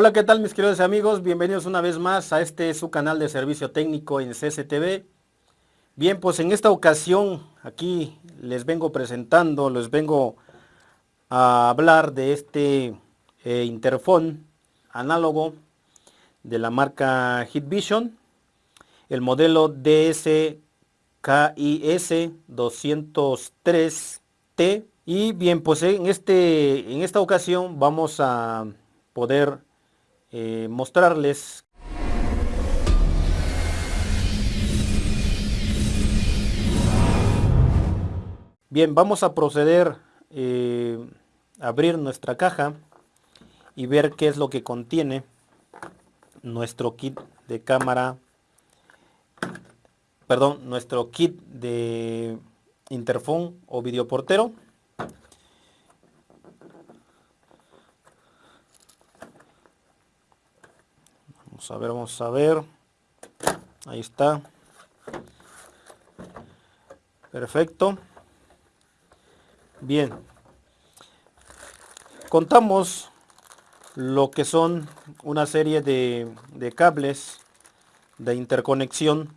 Hola, ¿qué tal mis queridos amigos? Bienvenidos una vez más a este su canal de servicio técnico en CCTV. Bien, pues en esta ocasión aquí les vengo presentando, les vengo a hablar de este eh, interfón análogo de la marca Hitvision, el modelo DSKIS 203T. Y bien, pues en, este, en esta ocasión vamos a poder eh, mostrarles Bien, vamos a proceder eh, a abrir nuestra caja y ver qué es lo que contiene nuestro kit de cámara, perdón, nuestro kit de interfón o videoportero. Vamos a ver, vamos a ver. Ahí está. Perfecto. Bien. Contamos lo que son una serie de, cables de interconexión,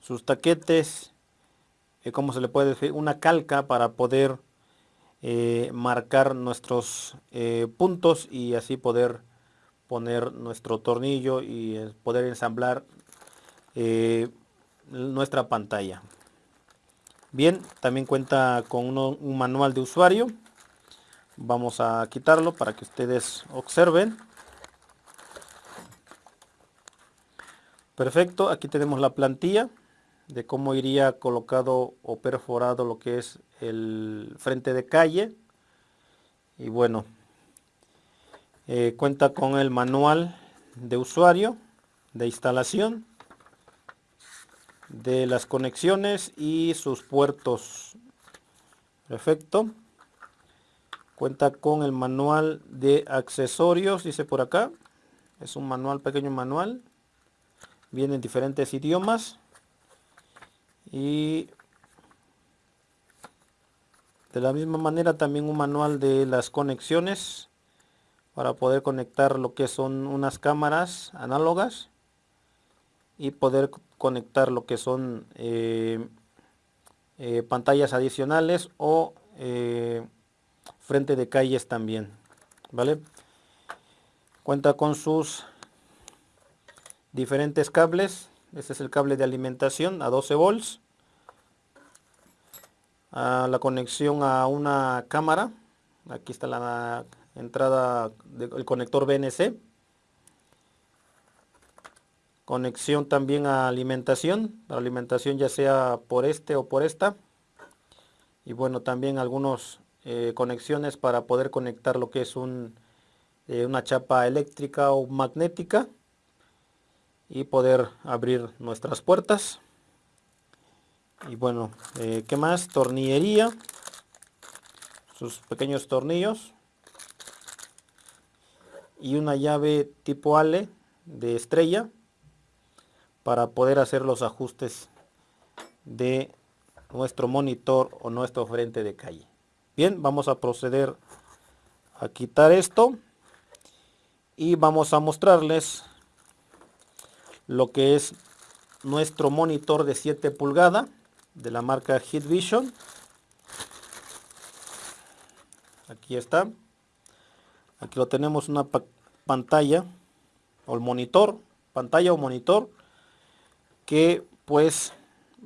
sus taquetes, eh, como se le puede decir, una calca para poder eh, marcar nuestros eh, puntos y así poder poner nuestro tornillo y eh, poder ensamblar eh, nuestra pantalla. Bien, también cuenta con un manual de usuario. Vamos a quitarlo para que ustedes observen. Perfecto, aquí tenemos la plantilla de cómo iría colocado o perforado lo que es el frente de calle. Y bueno, eh, cuenta con el manual de usuario de instalación de las conexiones y sus puertos. Perfecto. Cuenta con el manual de accesorios dice por acá. Es un manual pequeño manual. Viene en diferentes idiomas. Y de la misma manera también un manual de las conexiones para poder conectar lo que son unas cámaras análogas y poder conectar lo que son eh, eh, pantallas adicionales o eh, frente de calles también vale cuenta con sus diferentes cables. Este es el cable de alimentación a 12 volts. A la conexión a una cámara. Aquí está la entrada del conector BNC conexión también a alimentación la alimentación ya sea por este o por esta. Y bueno también algunas eh, conexiones para poder conectar lo que es un, eh, una chapa eléctrica o magnética y poder abrir nuestras puertas. Y bueno eh, qué más tornillería sus pequeños tornillos y una llave tipo Ale de estrella para poder hacer los ajustes de nuestro monitor o nuestro frente de calle. Bien, vamos a proceder a quitar esto y vamos a mostrarles lo que es nuestro monitor de 7 pulgadas de la marca Hitvision. Aquí está. Aquí lo tenemos una pantalla o el monitor, pantalla o monitor que pues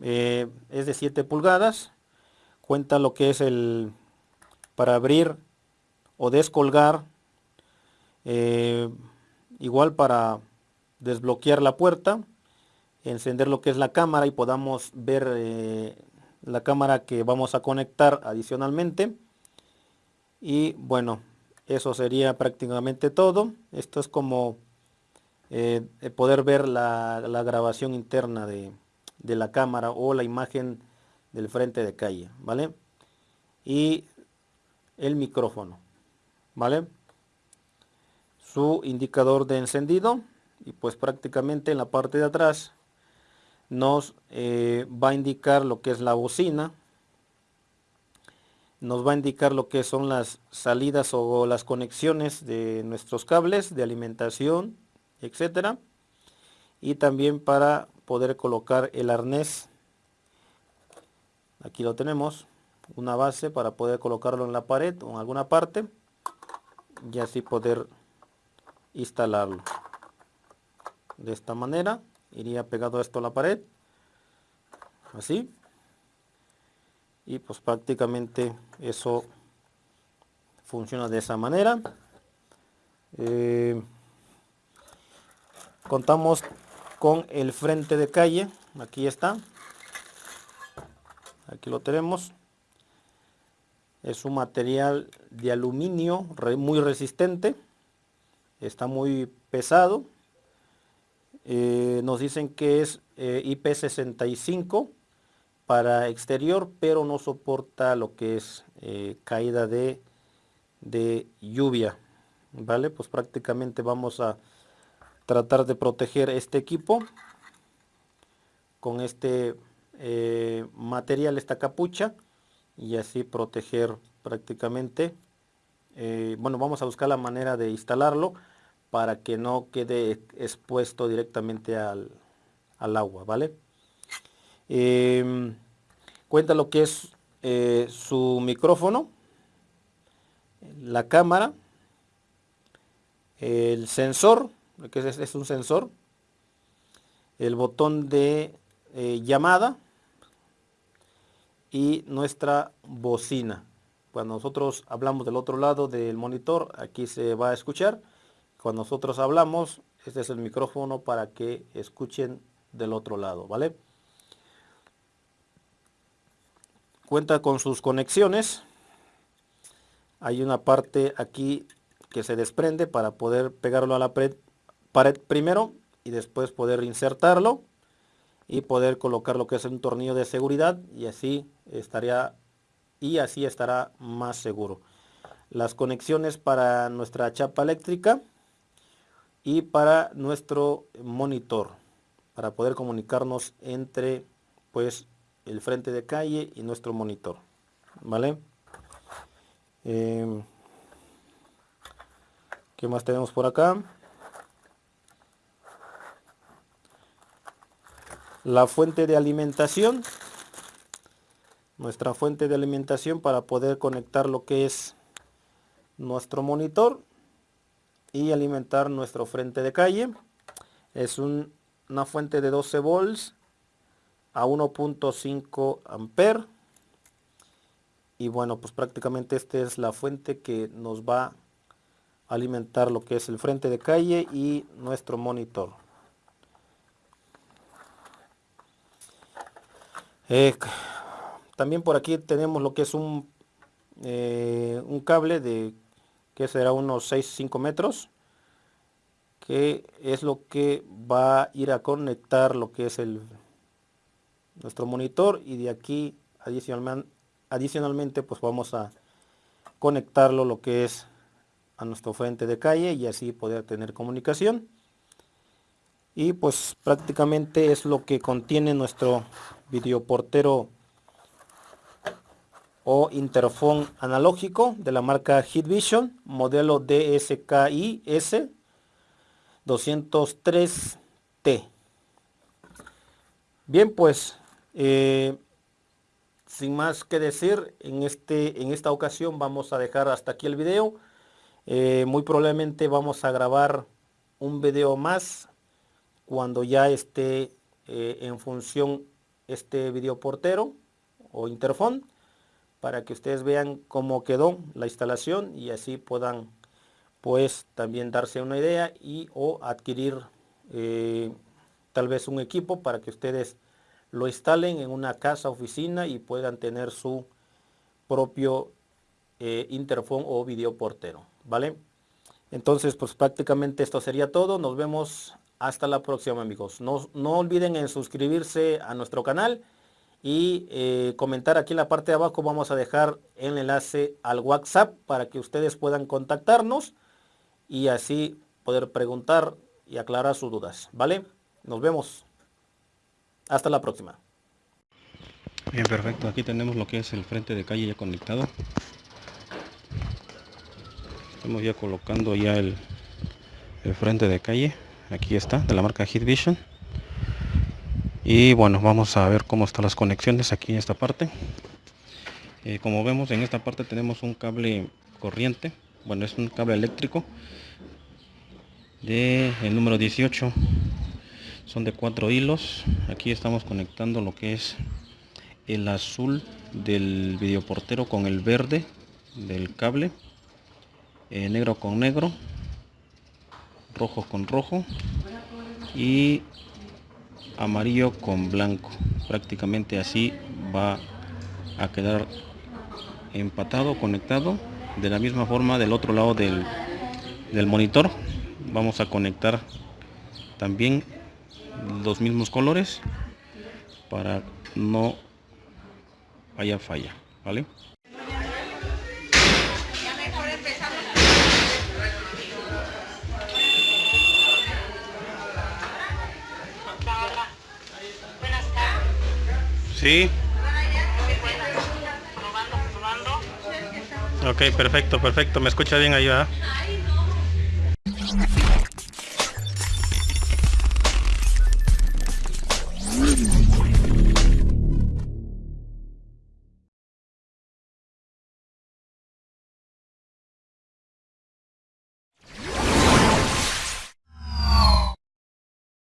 eh, es de 7 pulgadas. Cuenta lo que es el para abrir o descolgar. Eh, igual para desbloquear la puerta, encender lo que es la cámara y podamos ver eh, la cámara que vamos a conectar adicionalmente. Y bueno, eso sería prácticamente todo. Esto es como eh, poder ver la, grabación interna de, la cámara o la imagen del frente de calle, ¿vale? Y el micrófono, ¿vale? Su indicador de encendido y pues prácticamente en la parte de atrás nos eh, va a indicar lo que es la bocina nos va a indicar lo que son las salidas o las conexiones de nuestros cables de alimentación, etcétera. Y también para poder colocar el arnés. Aquí lo tenemos, una base para poder colocarlo en la pared o en alguna parte y así poder instalarlo. De esta manera iría pegado esto a la pared, así y pues prácticamente eso funciona de esa manera. Eh, contamos con el frente de calle aquí está aquí lo tenemos. Es un material de aluminio muy resistente está muy pesado. Eh, nos dicen que es eh, IP65 para exterior, pero no soporta lo que es eh, caída de, de lluvia. ¿Vale? Pues prácticamente vamos a tratar de proteger este equipo con este eh, material, esta capucha, y así proteger prácticamente. Eh, bueno, vamos a buscar la manera de instalarlo para que no quede expuesto directamente al, al agua, ¿vale? Em, cuenta lo que es eh, su micrófono, la cámara, el sensor, que es, es un sensor, el botón de eh, llamada y nuestra bocina. Cuando nosotros hablamos del otro lado del monitor, aquí se va a escuchar. Cuando nosotros hablamos, este es el micrófono para que escuchen del otro lado, ¿vale? Cuenta con sus conexiones. Hay una parte aquí que se desprende para poder pegarlo a la pared, primero y después poder insertarlo y poder colocar lo que es un tornillo de seguridad y así estaría y así estará más seguro. Las conexiones para nuestra chapa eléctrica y para nuestro monitor para poder comunicarnos entre pues el frente de calle y nuestro monitor vale eh, ¿qué más tenemos por acá? la fuente de alimentación nuestra fuente de alimentación para poder conectar lo que es nuestro monitor y alimentar nuestro frente de calle es una fuente de 12 volts a 1.5 amper. Y bueno pues prácticamente esta es la fuente que nos va a alimentar lo que es el frente de calle y nuestro monitor. Eh, también por aquí tenemos lo que es un eh, un cable de que será unos 6 5 metros que es lo que va a ir a conectar lo que es el nuestro monitor y de aquí adicionalmente pues vamos a conectarlo lo que es a nuestro frente de calle y así poder tener comunicación. Y pues prácticamente es lo que contiene nuestro videoportero o interfón analógico de la marca Hitvision modelo DSKI S 203T bien pues eh, sin más que decir, en, este, en esta ocasión vamos a dejar hasta aquí el video. Eh, muy probablemente vamos a grabar un video más cuando ya esté eh, en función este video portero o interfón para que ustedes vean cómo quedó la instalación y así puedan pues también darse una idea y o adquirir tal vez un equipo para que ustedes lo instalen en una casa, oficina y puedan tener su propio eh, interfón o video portero, ¿vale? Entonces, pues prácticamente esto sería todo. Nos vemos hasta la próxima, amigos. No, no olviden en suscribirse a nuestro canal y eh, comentar aquí en la parte de abajo. Vamos a dejar el enlace al WhatsApp para que ustedes puedan contactarnos y así poder preguntar y aclarar sus dudas, ¿vale? Nos vemos. Hasta la próxima. Bien, perfecto. Aquí tenemos lo que es el frente de calle ya conectado. Estamos ya colocando ya el, el frente de calle. Aquí está, de la marca Hit Vision. Y bueno, vamos a ver cómo están las conexiones aquí en esta parte. Eh, como vemos en esta parte tenemos un cable corriente. Bueno, es un cable eléctrico de el número 18 son de cuatro hilos. Aquí estamos conectando lo que es el azul del videoportero con el verde del cable eh, negro con negro rojo con rojo y amarillo con blanco. Prácticamente así va a quedar empatado conectado de la misma forma del otro lado del, del monitor. Vamos a conectar también los mismos colores para no haya falla vale Sí. Ok, perfecto, perfecto. ¿Me escucha bien ahí, ¿verdad?